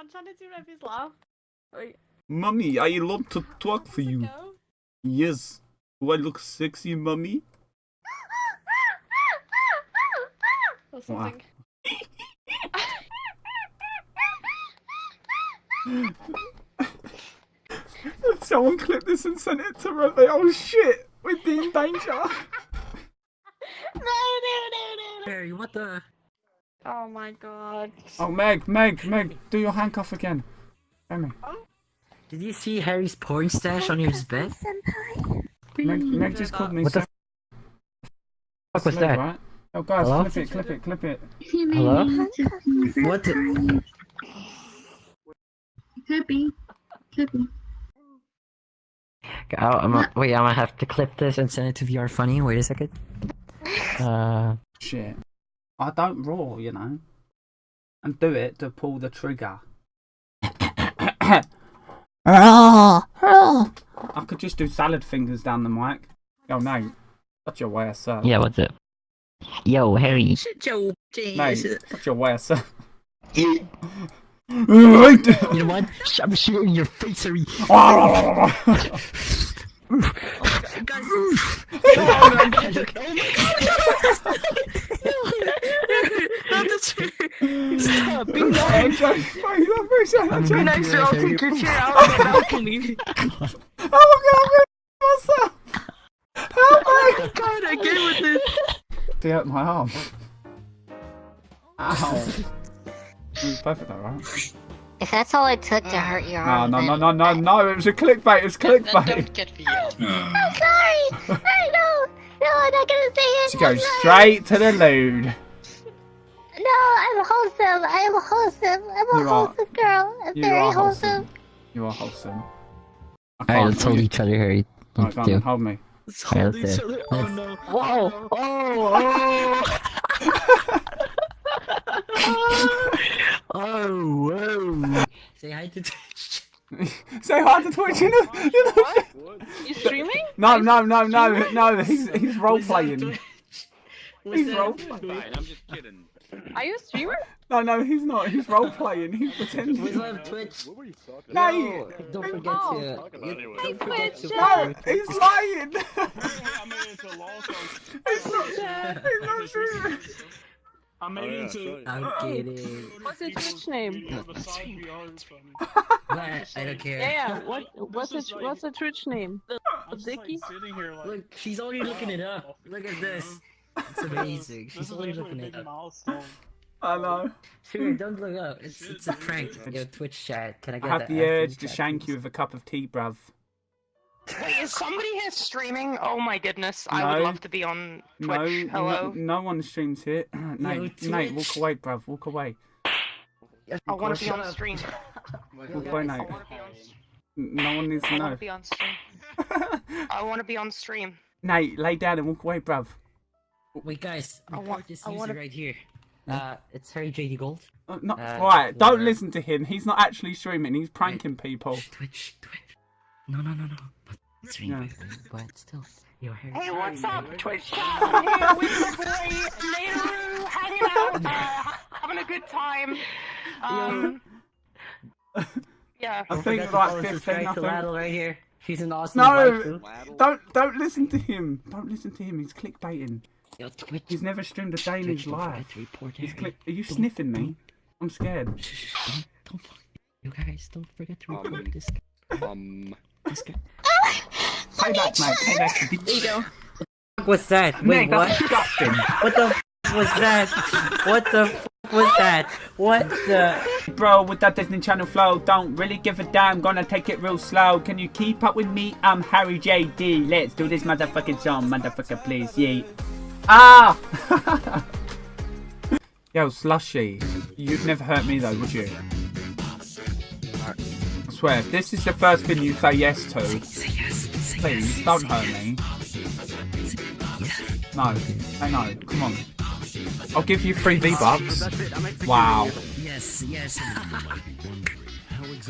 I'm trying to do Revy's laugh. Wait, Mummy, I love to talk for you. go. Yes. Do I look sexy, mummy? Or something. Someone clipped this and sent it to Revy. Oh shit! We'd be in danger. No, no, no, no. Harry, what the? Oh my god. Oh, Meg, Meg, Meg, do your handcuff again. Show me. Did you see Harry's porn stash on his bed? Meg, Meg just called me. What the fuck was that? Right? Oh, guys, Hello? clip it, clip it, clip it. Hello? What the? Could be. Could be. Oh, I'm a, wait, I'm gonna have to clip this and send it to VR Funny. Wait a second. Uh, Shit. I don't roar, you know. And do it to pull the trigger. I could just do salad fingers down the mic. Oh, no. Such a way of sir. yeah, what's it? Yo, Harry. Joe, No, jeez. such a way of sir. You know what? I'm shooting your face, Harry. Guys, not the chair. Stop. Be nice. Be nice or I'll take your chair out on the balcony. Oh my god, Help oh me! Oh god, I get with this. They hurt my arm. Ow. It was perfect though, right? If that's all it took to hurt your No, arm, no, no, then- no, no, no, it was a clickbait, it was clickbait. Don't get me out. I'm sorry! I know! No, I'm not gonna say it! She goes straight to the lewd. No, I'm wholesome! I am wholesome! I'm a You are- wholesome girl! I'm you very are wholesome. wholesome. You are wholesome. I Alright, can't let's hold really- each other, Harry. Alright, go on, then, hold me. Let's Yeah, hold that's each it. other. Oh Let's- no. Whoa! Oh! Oh! oh! Whoa! Say hi to Twitch. Say hi to Twitch, you know. You know. What? You streaming? No, no, no, no, no, he's, he's role playing. He's role playing. I'm just kidding. Are you a streamer? No, no, he's not. He's role playing. He's pretending. What's up, Twitch? What were you talking No, No, you- don't forget Oh. to. Talking you- anyway. Don't forget to. Twitch, No, he's lying. I made it into a long song. He's not. He's not oh, true. I made Oh, it yeah, into. sorry. I'm kidding. What's his Twitch name? Besides VR is funny. What? I don't care. Yeah, yeah. What? What's This the What's the Twitch name? I'm like sitting here like. Look, she's already looking it up. Look at this. It's amazing. She's is already looking it big up. milestone. I know. Sure, don't look up. It's it's a prank. Yo, Twitch chat. Can I I get have that? the urge to shank you with a cup of tea, bruv. Wait, is somebody here streaming? Oh my goodness, I would love to be on Twitch. no, Hello. no one streams here. Nate, Nate, walk away, bruv. Walk away. I want to be on up. stream. Walk away, Nate. I want to be on. No one needs to know. I want to be on stream. I want to be on stream. Nate, lay down and walk away, bruv. Wait, guys. I want- this I user wanna- right here. Uh, it's Harry JD Gold. Uh, not, Uh, right, don't for- listen to him. He's not actually streaming. He's pranking people. Twitch, Twitch. No, no, no, no. But, stream, Yeah. but still. Yo, Harry. Hey, what's up, Twitch? I'm here with my boy Naderu, hanging out, uh, having a good time. Um, yeah. I think forget like 15, subscribe I to think. Laddle right here. She's an awesome No, waifu. don't don't listen to him. Don't listen to him. He's clickbaiting. Yo, Twitch. He's never streamed a day in his life. report He's Harry. click. Are you Don't- sniffing me? I'm scared. Shh, shh, don't, don't fuck. You guys, don't forget to report Um, this, Um, this guy. Payback, mate. Payback. There you go. fuck was that? Wait, Mate, what? disgusting. What the f- was that? What the f- was that? What the? Bro, with that Disney Channel flow, don't really give a damn. Gonna take it real slow. Can you keep up with me? I'm Harry JD. Let's do this motherfucking song, motherfucker, please. Yeet. Ah! Yo, Slushy. You'd never hurt me though, would you? I swear, if this is the first thing you say yes to, Say yes. Say please don't hurt me. No, say no. Come on. I'll give you three V bucks. Wow. Yes. Yes.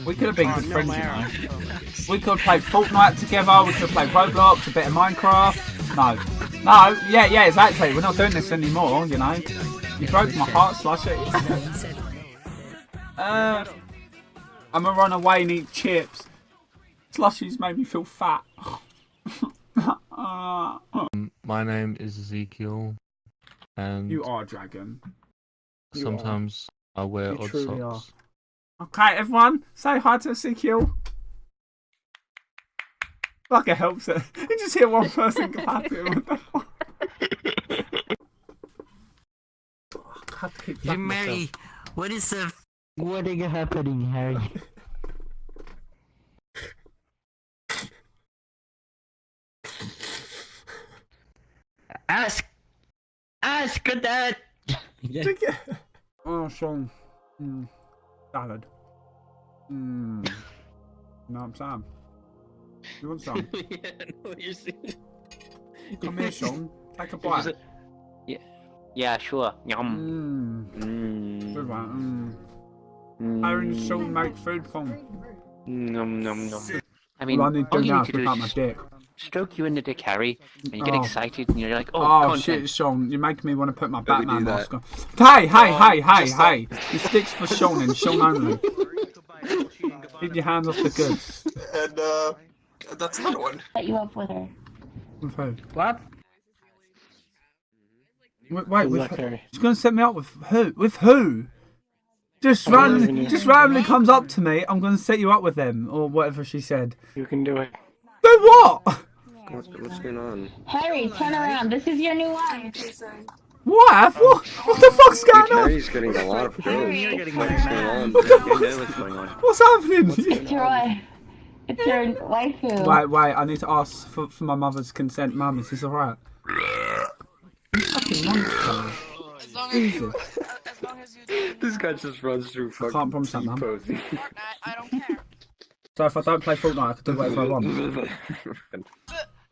We could have been good friends, you know. We could have played Fortnite together, we could have played Roblox, a bit of Minecraft. No. No, yeah, yeah, exactly. We're not doing this anymore, you know. You broke my heart, Slushy. Uh, I'm gonna run away and eat chips. Slushies made me feel fat. My name is Ezekiel, and you are a dragon. you are. sometimes I wear You odd truly socks. Okay, everyone, say hi to Ezekiel. Like it helps it. You just hear one person clapping. What the fuck? I have to keep Hey, flapping myself. Mary, what is the what is happening, Harry? ask, ask that. Oh, Sean. Mm. Salad. Mm. You know what I'm saying? You want some? yeah, no, you're saying. Come here, Sean. Take a bite. Yeah, yeah, sure. Yum. Mmm. Good Mmm. one. Mm. Mmm. Aaron Sean make food for me. Nom nom nom. I mean, All I need all you need to do up my dick. stroke you in the dick, Harry, and you get Oh. excited, and you're like, oh, Oh, content. shit, Sean. You're making me want to put my Don't Batman mask on. Hey, hey, Oh, hey, hey, just hey. This stick's for Sean and Sean only. Keep your hands off the goods. And uh, that's another one. Set you up with her. With who? What? Wait, wait with luck, who? Harry. She's gonna set me up with who? With who? Just I randomly, just randomly comes up to me. I'm gonna set you up with them, or whatever she said. You can do it. Do what? What's, what's going on? Harry, turn around. This is your new wife. What? What? What the fuck's going on? Harry's getting a lot of girls. You're getting What's married. going on? What the You know what's going on. What's happening? It's your wife. It's waifu. Wait, wait. I need to ask for, for my mother's consent. Mum, is this alright? You fucking monster. As long as Jesus. you, as long as you This guy just runs through fucking can't promise that, man. Fortnite, I don't care. So if I don't play Fortnite, I can do whatever I want. But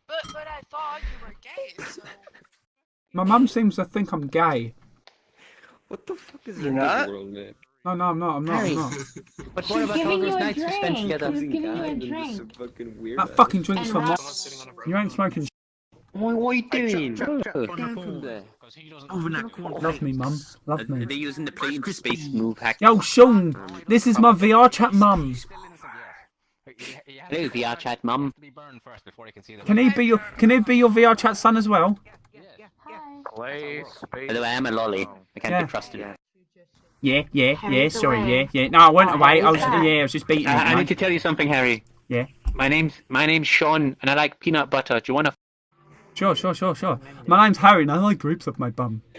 but but I thought you were gay, so My mum seems to think I'm gay. what the fuck is You're in not? this world, man? No, no, I'm not. I'm not. I'm not. But She's what about all giving those you a nights we spent drink. together? She's giving you a God, I'm just drink. fucking. That fucking drink's And for Rob- You ain't smoking. sh- What, what are you doing? Down from there. Over in that corner. Love me, mum. Love Are me. they using the plane space move hack? Yo, Sean, this is my VR chat mum. Hello, VR chat mum. Can he be your Can he be your VR chat son as well? Hi. Hello, I am a lolly. I can't Yeah. be trusted. Yeah, yeah, yeah. Harry's Sorry, yeah, away. yeah. No, I went Oh, away. I was back. yeah, I was just beating I, it. I need to tell you something, Harry. Yeah. My name's my name's Sean, and I like peanut butter. Do you want to? Sure, sure, sure, sure. My name's Harry, and I like grapes up my bum.